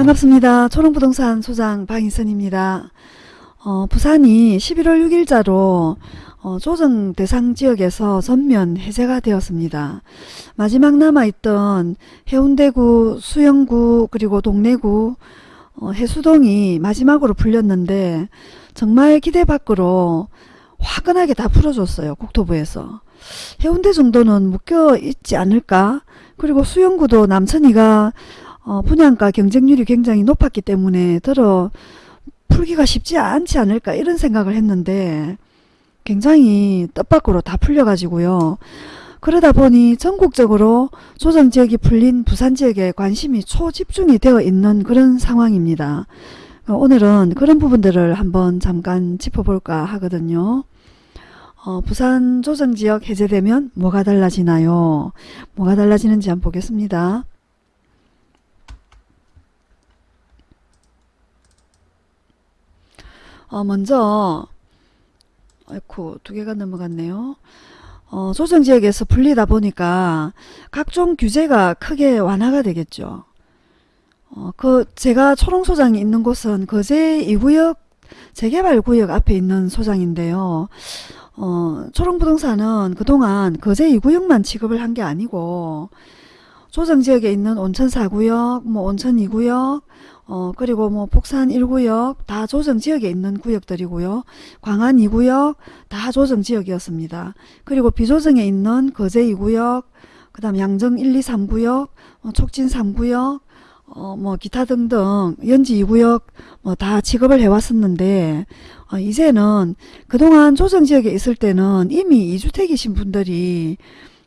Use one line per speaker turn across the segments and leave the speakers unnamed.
반갑습니다. 초롱부동산 소장 방희선입니다. 어, 부산이 11월 6일자로 어, 조정 대상 지역에서 전면 해제가 되었습니다. 마지막 남아있던 해운대구, 수영구, 그리고 동래구, 어, 해수동이 마지막으로 풀렸는데 정말 기대 밖으로 화끈하게 다 풀어줬어요. 국토부에서. 해운대 정도는 묶여 있지 않을까? 그리고 수영구도 남천이가 어, 분양가 경쟁률이 굉장히 높았기 때문에 들어 풀기가 쉽지 않지 않을까 이런 생각을 했는데 굉장히 뜻밖으로 다 풀려가지고요. 그러다 보니 전국적으로 조정지역이 풀린 부산지역에 관심이 초집중이 되어 있는 그런 상황입니다. 어, 오늘은 그런 부분들을 한번 잠깐 짚어볼까 하거든요. 어, 부산 조정지역 해제되면 뭐가 달라지나요? 뭐가 달라지는지 한번 보겠습니다. 어, 먼저 아이쿠 두 개가 넘어갔네요. 어, 조정지역에서 풀리다 보니까 각종 규제가 크게 완화가 되겠죠. 어, 그 제가 초롱 소장이 있는 곳은 거제 2구역 재개발 구역 앞에 있는 소장인데요. 어, 초롱부동산은 그동안 거제 2구역만 취급을 한 게 아니고 조정지역에 있는 온천 4구역, 뭐 온천 2구역, 어, 그리고 뭐 폭산 1구역 다 조정지역에 있는 구역들이고요. 광안 2구역 다 조정지역이었습니다. 그리고 비조정에 있는 거제 2구역, 그 다음 양정 1, 2, 3구역, 어, 촉진 3구역, 어, 뭐 기타 등등 연지 2구역 뭐 다 취급을 해왔었는데 어, 이제는 그동안 조정지역에 있을 때는 이미 2주택이신 분들이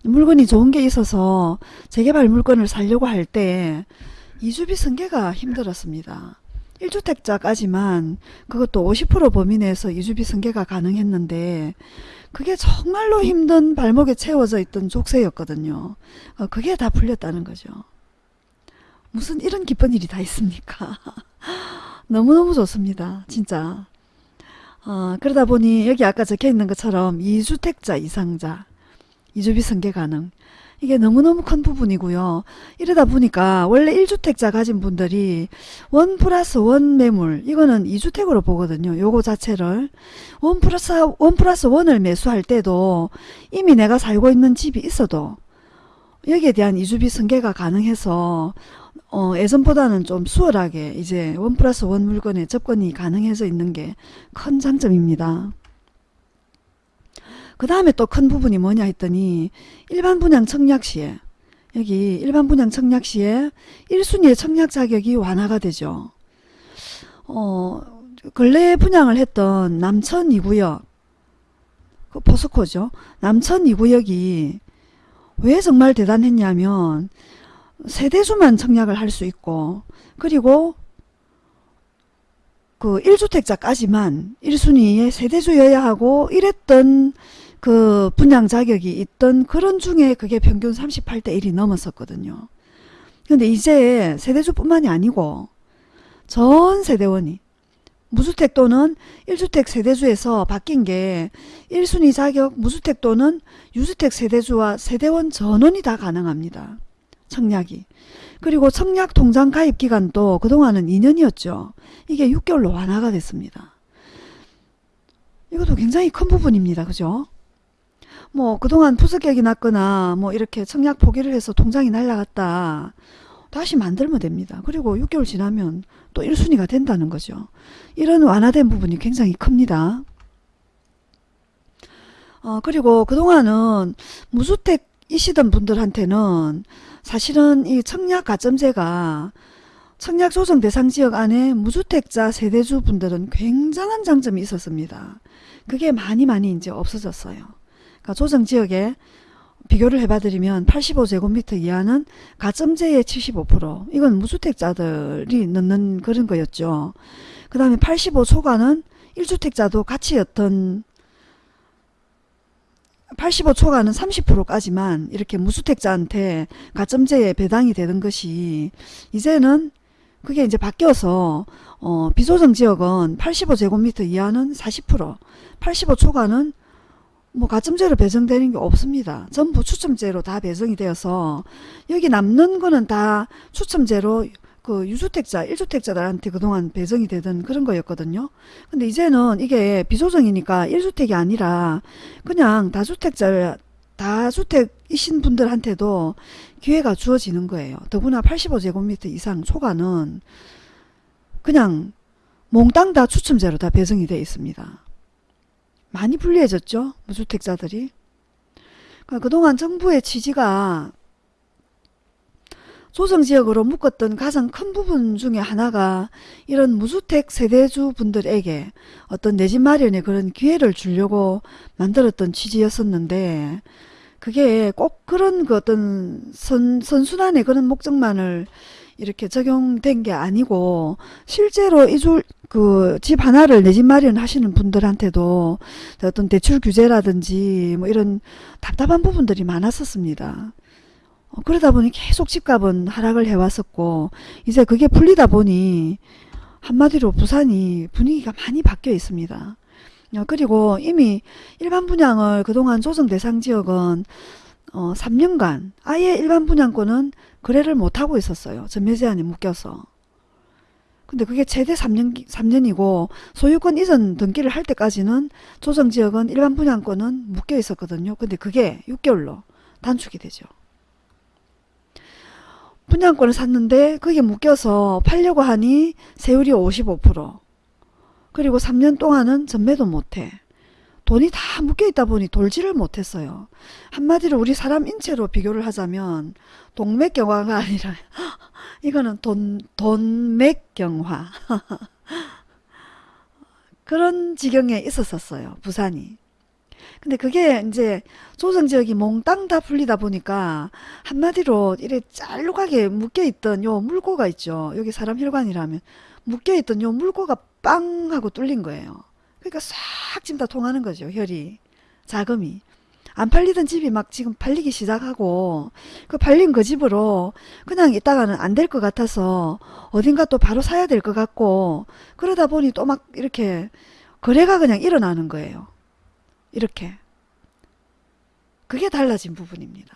물건이 좋은 게 있어서 재개발 물건을 살려고 할때 이주비 승계가 힘들었습니다. 1주택자까지만 그것도 50% 범위 내에서 이주비 승계가 가능했는데 그게 정말로 힘든 발목에 채워져 있던 족쇄였거든요. 어, 그게 다 풀렸다는 거죠. 무슨 이런 기쁜 일이 다 있습니까? 너무너무 좋습니다. 진짜. 어, 그러다 보니 여기 아까 적혀 있는 것처럼 2주택자 이상자 이주비 승계 가능 이게 너무너무 큰 부분이고요. 이러다 보니까 원래 1주택자 가진 분들이 one plus one 매물 이거는 2주택으로 보거든요. 요거 자체를 one plus one plus one을 매수할 때도 이미 내가 살고 있는 집이 있어도 여기에 대한 이주비 승계가 가능해서 어, 예전보다는 좀 수월하게 이제 원 플러스 원 물건에 접근이 가능해져 있는 게 큰 장점입니다. 그 다음에 또 큰 부분이 뭐냐 했더니 일반 분양 청약 시에 여기 일반 분양 청약 시에 1순위의 청약 자격이 완화가 되죠. 어, 근래 분양을 했던 남천 2구역 그 포스코죠. 남천 2구역이 왜 정말 대단했냐면 세대수만 청약을 할 수 있고 그리고 그 1주택자까지만 1순위의 세대주여야 하고 이랬던 그 분양 자격이 있던 그런 중에 그게 평균 38대 1이 넘었었거든요. 근데 이제 세대주뿐만이 아니고 전 세대원이 무주택 또는 1주택 세대주에서 바뀐 게 1순위 자격 무주택 또는 유주택 세대주와 세대원 전원이 다 가능합니다. 청약이. 그리고 청약 통장 가입 기간도 그동안은 2년이었죠. 이게 6개월로 완화가 됐습니다. 이것도 굉장히 큰 부분입니다. 그죠? 뭐 그동안 부석객이 났거나 뭐 이렇게 청약 포기를 해서 통장이 날라갔다. 다시 만들면 됩니다. 그리고 6개월 지나면 또 1순위가 된다는 거죠. 이런 완화된 부분이 굉장히 큽니다. 어, 그리고 그동안은 무주택이시던 분들한테는 사실은 이 청약 가점제가 청약 조정 대상 지역 안에 무주택자 세대주 분들은 굉장한 장점이 있었습니다. 그게 많이 많이 이제 없어졌어요. 그러니까 조정 지역에 비교를 해봐드리면 85제곱미터 이하는 가점제의 75% 이건 무주택자들이 넣는 그런 거였죠. 그 다음에 85초과는 1주택자도 같이였던 85초과는 30%까지만 이렇게 무주택자한테 가점제에 배당이 되는 것이 이제는 그게 이제 바뀌어서 어, 비조정 지역은 85제곱미터 이하는 40% 85초과는 뭐 가점제로 배정되는 게 없습니다. 전부 추첨제로 다 배정이 되어서 여기 남는 거는 다 추첨제로 그 유주택자, 1주택자들한테 그동안 배정이 되던 그런 거였거든요. 근데 이제는 이게 비조정이니까 1주택이 아니라 그냥 다주택자, 다주택이신 분들한테도 기회가 주어지는 거예요. 더구나 85제곱미터 이상 초과는 그냥 몽땅 다 추첨제로 다 배정이 되어 있습니다. 많이 불리해졌죠? 무주택자들이. 그러니까 그동안 정부의 취지가 조정지역으로 묶었던 가장 큰 부분 중에 하나가 이런 무주택 세대주 분들에게 어떤 내 집 마련의 그런 기회를 주려고 만들었던 취지였었는데 그게 꼭 그런 그 어떤 선, 선순환의 그런 목적만을 이렇게 적용된 게 아니고 실제로 이줄 그 집 하나를 내 집 마련하시는 분들한테도 어떤 대출 규제라든지 뭐 이런 답답한 부분들이 많았었습니다. 어, 그러다 보니 계속 집값은 하락을 해왔었고 이제 그게 풀리다 보니 한마디로 부산이 분위기가 많이 바뀌어 있습니다. 어, 그리고 이미 일반 분양을 그동안 조정 대상 지역은 어, 3년간 아예 일반 분양권은 거래를 못하고 있었어요. 전매 제한에 묶여서. 근데 그게 최대 3년, 3년이고 소유권 이전 등기를 할 때까지는 조정지역은 일반 분양권은 묶여 있었거든요. 근데 그게 6개월로 단축이 되죠. 분양권을 샀는데 그게 묶여서 팔려고 하니 세율이 55% 그리고 3년 동안은 전매도 못해. 돈이 다 묶여있다 보니 돌지를 못했어요. 한마디로 우리 사람 인체로 비교를 하자면 동맥경화가 아니라 이거는 돈, 돈맥경화 그런 지경에 있었었어요. 부산이. 근데 그게 이제 조정지역이 몽땅 다 풀리다 보니까 한마디로 이래 짤룩하게 묶여있던 요 물고가 있죠. 여기 사람 혈관이라면 묶여있던 요 물고가 빵 하고 뚫린 거예요. 그러니까 싹 지금 다 통하는 거죠. 혈이. 자금이. 안 팔리던 집이 막 지금 팔리기 시작하고 그 팔린 그 집으로 그냥 있다가는 안 될 것 같아서 어딘가 또 바로 사야 될 것 같고 그러다 보니 또 막 이렇게 거래가 그냥 일어나는 거예요. 이렇게. 그게 달라진 부분입니다.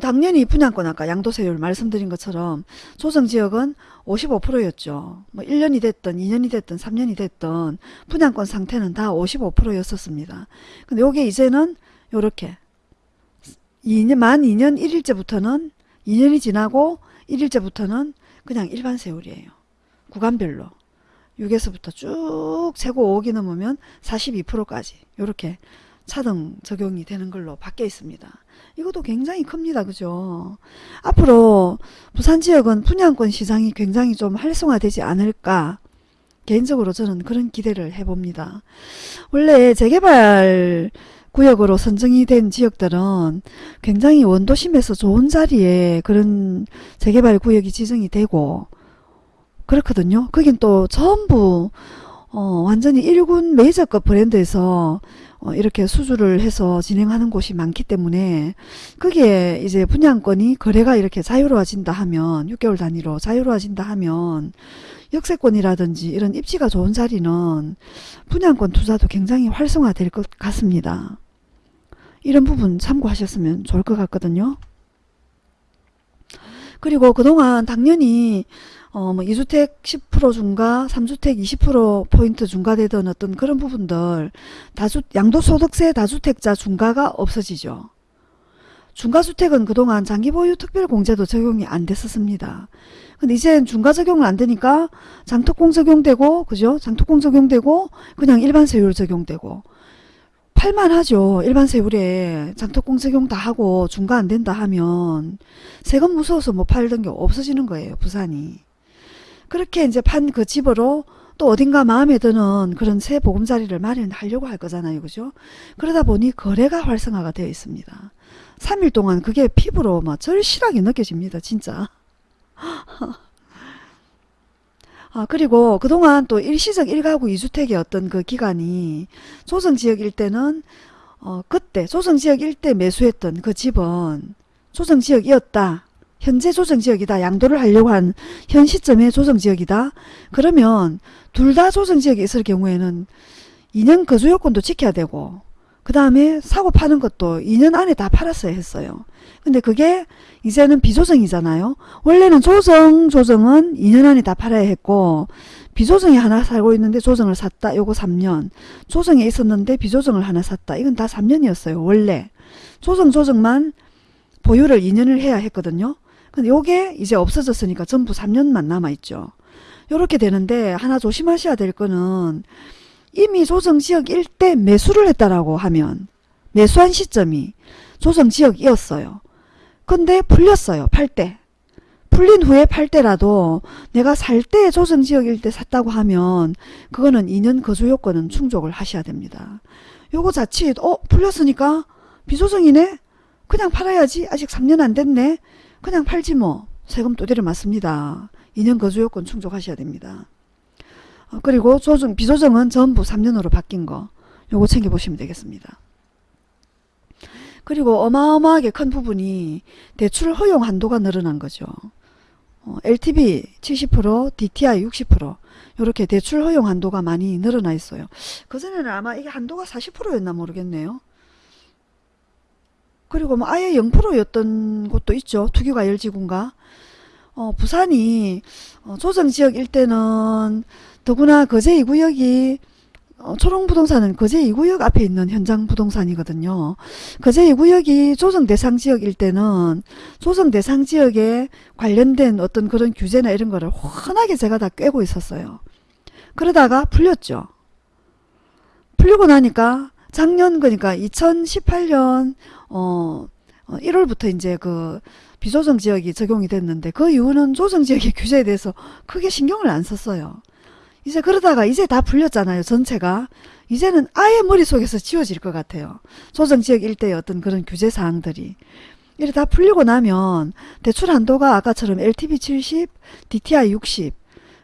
당연히 분양권 아까 양도세율 말씀드린 것처럼 조정지역은 55%였죠. 뭐 1년이 됐든 2년이 됐든 3년이 됐든 분양권 상태는 다 55%였었습니다. 근데 요게 이제는 요렇게 2년, 만 2년 1일째부터는 2년이 지나고 1일째부터는 그냥 일반 세율이에요. 구간별로. 6에서부터 쭉 세고 5기 넘으면 42%까지 요렇게 차등 적용이 되는 걸로 바뀌어 있습니다. 이것도 굉장히 큽니다. 그죠? 앞으로 부산 지역은 분양권 시장이 굉장히 좀 활성화되지 않을까 개인적으로 저는 그런 기대를 해봅니다. 원래 재개발 구역으로 선정이 된 지역들은 굉장히 원도심에서 좋은 자리에 그런 재개발 구역이 지정이 되고 그렇거든요. 거긴 또 전부 어, 완전히 1군 메이저급 브랜드에서 어, 이렇게 수주를 해서 진행하는 곳이 많기 때문에 그게 이제 분양권이 거래가 이렇게 자유로워진다 하면 6개월 단위로 자유로워진다 하면 역세권이라든지 이런 입지가 좋은 자리는 분양권 투자도 굉장히 활성화될 것 같습니다. 이런 부분 참고하셨으면 좋을 것 같거든요. 그리고 그동안 당연히 어, 뭐 2주택 10% 중과 3주택 20% 포인트 중과되던 어떤 그런 부분들 다주 양도소득세 다주택자 중과가 없어지죠. 중과주택은 그동안 장기보유 특별공제도 적용이 안 됐었습니다. 근데 이제 중과 적용을 안 되니까 장특공 적용되고 그죠? 장특공 적용되고 그냥 일반 세율 적용되고 팔만하죠. 일반 세율에 장특공 적용 다 하고 중과 안 된다 하면 세금 무서워서 못 팔던 게 없어지는 거예요. 부산이. 그렇게 이제 판 그 집으로 또 어딘가 마음에 드는 그런 새 보금자리를 마련하려고 할 거잖아요. 그죠? 그러다 보니 거래가 활성화가 되어 있습니다. 3일 동안 그게 피부로 막 절실하게 느껴집니다. 진짜. 아, 그리고 그동안 또 일시적 1가구 2주택의 어떤 그 기간이 조정지역 일대는 어, 그때 조정지역 일대 매수했던 그 집은 조정지역이었다. 현재 조정지역이다. 양도를 하려고 한 현 시점의 조정지역이다. 그러면 둘 다 조정지역에 있을 경우에는 2년 거주요건도 지켜야 되고 그 다음에 사고 파는 것도 2년 안에 다 팔았어야 했어요. 근데 그게 이제는 비조정이잖아요. 원래는 조정, 조정은 2년 안에 다 팔아야 했고 비조정이 하나 살고 있는데 조정을 샀다. 요거 3년. 조정에 있었는데 비조정을 하나 샀다. 이건 다 3년이었어요. 원래. 조정, 조정만 보유를 2년을 해야 했거든요. 근데 요게 이제 없어졌으니까 전부 3년만 남아있죠. 요렇게 되는데 하나 조심하셔야 될 거는 이미 조정지역 일대 매수를 했다라고 하면 매수한 시점이 조정지역이었어요. 근데 풀렸어요. 팔 때. 풀린 후에 팔 때라도 내가 살 때 조정지역 일대 샀다고 하면 그거는 2년 거주 요건은 충족을 하셔야 됩니다. 요거 자칫 어 풀렸으니까 비조정이네? 그냥 팔아야지. 아직 3년 안 됐네. 그냥 팔지 뭐. 세금 또대로 맞습니다. 2년 거주 요건 충족하셔야 됩니다. 어, 그리고 조정, 비조정은 전부 3년으로 바뀐 거. 요거 챙겨보시면 되겠습니다. 그리고 어마어마하게 큰 부분이 대출 허용 한도가 늘어난 거죠. 어, LTV 70%, DTI 60% 이렇게 대출 허용 한도가 많이 늘어나 있어요. 그전에는 아마 이게 한도가 40%였나 모르겠네요. 그리고 뭐 아예 0%였던 곳도 있죠. 투기과 열지구인가. 어, 부산이 어, 조정지역 일대는 더구나 거제 2구역이 어, 초롱부동산은 거제 2구역 앞에 있는 현장 부동산이거든요. 거제 2구역이 조정 대상 지역일 때는 조정 대상 지역에 관련된 어떤 그런 규제나 이런 거를 훤하게 제가 다 꿰고 있었어요. 그러다가 풀렸죠. 풀리고 나니까 작년 그러니까 2018년 어, 어 1월부터 이제 그 비조정 지역이 적용이 됐는데 그 이후는 조정 지역의 규제에 대해서 크게 신경을 안 썼어요. 이제 그러다가 이제 다 풀렸잖아요. 전체가. 이제는 아예 머릿속에서 지워질 것 같아요. 조정 지역 일대의 어떤 그런 규제 사항들이. 이래 다 풀리고 나면 대출 한도가 아까처럼 LTV 70, DTI 60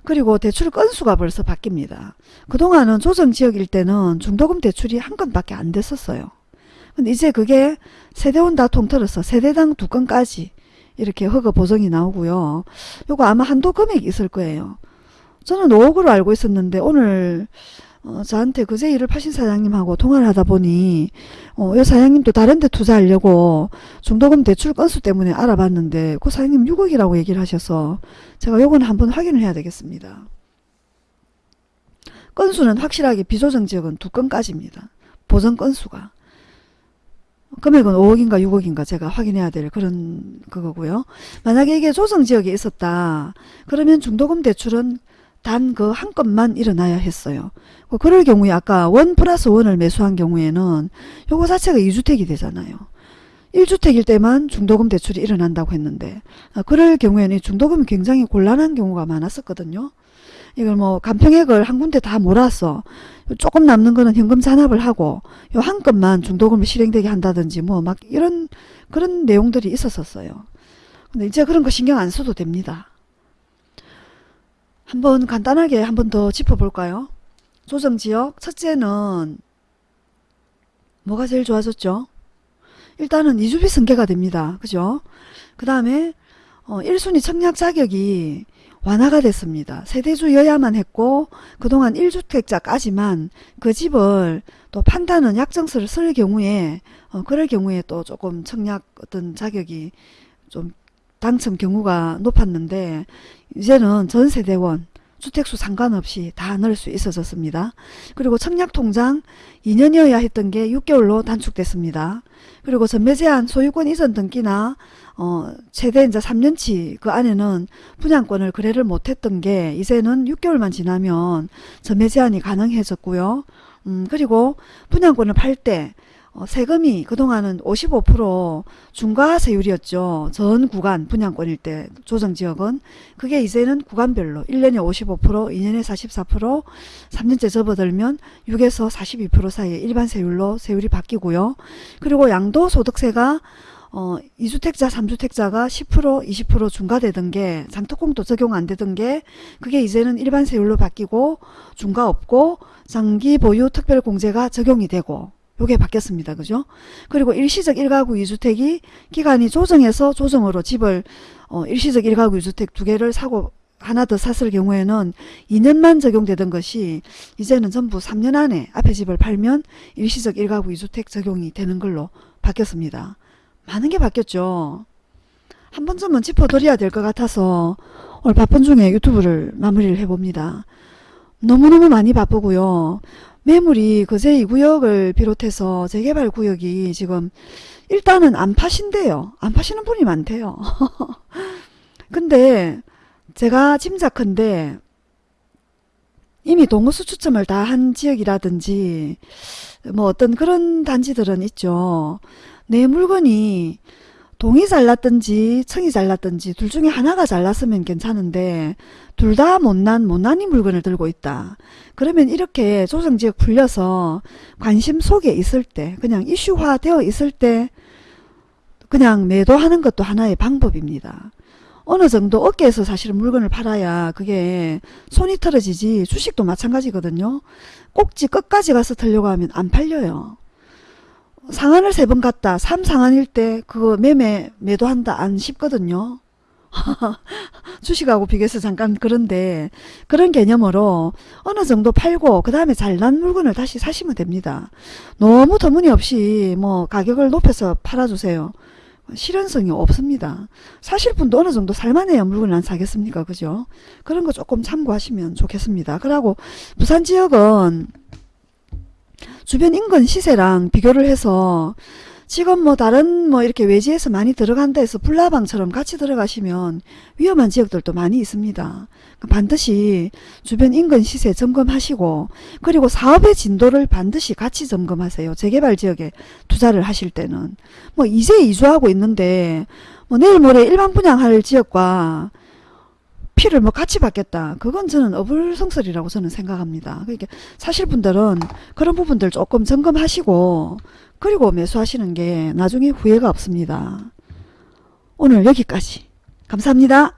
그리고 대출 건수가 벌써 바뀝니다. 그동안은 조정 지역 일대는 중도금 대출이 한 건밖에 안 됐었어요. 근데 이제 그게 세대원 다 통틀어서 세대당 두 건까지 이렇게 허가 보정이 나오고요. 요거 아마 한도 금액이 있을 거예요. 저는 5억으로 알고 있었는데 오늘 어, 저한테 그제 일을 파신 사장님하고 통화를 하다 보니 어, 이 사장님도 다른 데 투자하려고 중도금 대출 건수 때문에 알아봤는데 그 사장님 6억이라고 얘기를 하셔서 제가 요건 한번 확인을 해야 되겠습니다. 건수는 확실하게 비조정 지역은 두 건까지입니다. 보정 건수가. 금액은 5억인가 6억인가 제가 확인해야 될 그런 그거고요. 만약에 이게 조정 지역에 있었다. 그러면 중도금 대출은 단 그 한 건만 일어나야 했어요. 그 그럴 경우에 아까 원 플러스 원을 매수한 경우에는 요거 자체가 2주택이 되잖아요. 1주택일 때만 중도금 대출이 일어난다고 했는데 아, 그럴 경우에는 중도금이 굉장히 곤란한 경우가 많았었거든요. 이걸 뭐 간평액을 한 군데 다 몰아서 조금 남는 거는 현금 잔압을 하고 요 한 건만 중도금을 실행되게 한다든지 뭐 막 이런 그런 내용들이 있었었어요. 근데 이제 그런 거 신경 안 써도 됩니다. 한번 간단하게 한 번 더 짚어볼까요? 조정지역 첫째는 뭐가 제일 좋아졌죠? 일단은 이주비 승계가 됩니다. 그죠? 그 다음에 어, 1순위 청약 자격이 완화가 됐습니다. 세대주여야만 했고 그동안 1주택자까지만 그 집을 또 판다는 약정서를 쓸 경우에 어, 그럴 경우에 또 조금 청약 어떤 자격이 좀 당첨 경우가 높았는데 이제는 전세대원 주택수 상관없이 다 넣을 수 있어졌습니다. 그리고 청약통장 2년이어야 했던 게 6개월로 단축됐습니다. 그리고 전매제한 소유권 이전 등기나 어, 최대 이제 3년치 그 안에는 분양권을 거래를 못했던 게 이제는 6개월만 지나면 전매제한이 가능해졌고요. 음, 그리고 분양권을 팔 때 어, 세금이 그동안은 55% 중과세율이었죠. 전 구간 분양권일 때 조정지역은 그게 이제는 구간별로 1년에 55% 2년에 44% 3년째 접어들면 6에서 42% 사이에 일반 세율로 세율이 바뀌고요. 그리고 양도소득세가 어, 2주택자, 3주택자가 10%, 20% 중과되던 게 장특공도 적용 안 되던 게 그게 이제는 일반 세율로 바뀌고 중과 없고 장기 보유 특별공제가 적용이 되고 요게 바뀌었습니다. 그죠? 그리고 일시적 1가구 2주택이 기간이 조정해서 조정으로 집을 어, 일시적 1가구 2주택 두 개를 사고 하나 더 샀을 경우에는 2년만 적용되던 것이 이제는 전부 3년 안에 앞에 집을 팔면 일시적 1가구 2주택 적용이 되는 걸로 바뀌었습니다. 많은 게 바뀌었죠. 한 번쯤은 짚어드려야 될 것 같아서 오늘 바쁜 중에 유튜브를 마무리를 해봅니다. 너무너무 많이 바쁘고요. 매물이 거제 2구역을 비롯해서 재개발 구역이 지금 일단은 안 파신대요. 안 파시는 분이 많대요. 근데 제가 짐작컨대 이미 동호수 추첨을 다 한 지역이라든지 뭐 어떤 그런 단지들은 있죠. 내 물건이 동이 잘났든지 청이 잘났든지 둘 중에 하나가 잘났으면 괜찮은데 둘 다 못난 못난이 물건을 들고 있다. 그러면 이렇게 조정지역 풀려서 관심 속에 있을 때 그냥 이슈화 되어 있을 때 그냥 매도하는 것도 하나의 방법입니다. 어느 정도 어깨에서 사실은 물건을 팔아야 그게 손이 털어지지 주식도 마찬가지거든요. 꼭지 끝까지 가서 털려고 하면 안 팔려요. 상한을 세 번 갔다 3상한일 때 그거 매매 매도한다 안 쉽거든요. 주식하고 비교해서 잠깐 그런데 그런 개념으로 어느 정도 팔고 그 다음에 잘난 물건을 다시 사시면 됩니다. 너무 터무니없이 뭐 가격을 높여서 팔아주세요. 실현성이 없습니다. 사실 분도 어느 정도 살만해야 물건을 안 사겠습니까? 그죠? 그런 거 조금 참고하시면 좋겠습니다. 그리고 부산 지역은 주변 인근 시세랑 비교를 해서 지금 뭐 다른 뭐 이렇게 외지에서 많이 들어간다 해서 불나방처럼 같이 들어가시면 위험한 지역들도 많이 있습니다. 반드시 주변 인근 시세 점검하시고 그리고 사업의 진도를 반드시 같이 점검하세요. 재개발 지역에 투자를 하실 때는 뭐 이제 이주하고 있는데 뭐 내일 모레 일반 분양할 지역과 피를 뭐 같이 받겠다. 그건 저는 어불성설이라고 저는 생각합니다. 그러니까 사실 분들은 그런 부분들 조금 점검하시고 그리고 매수하시는 게 나중에 후회가 없습니다. 오늘 여기까지. 감사합니다.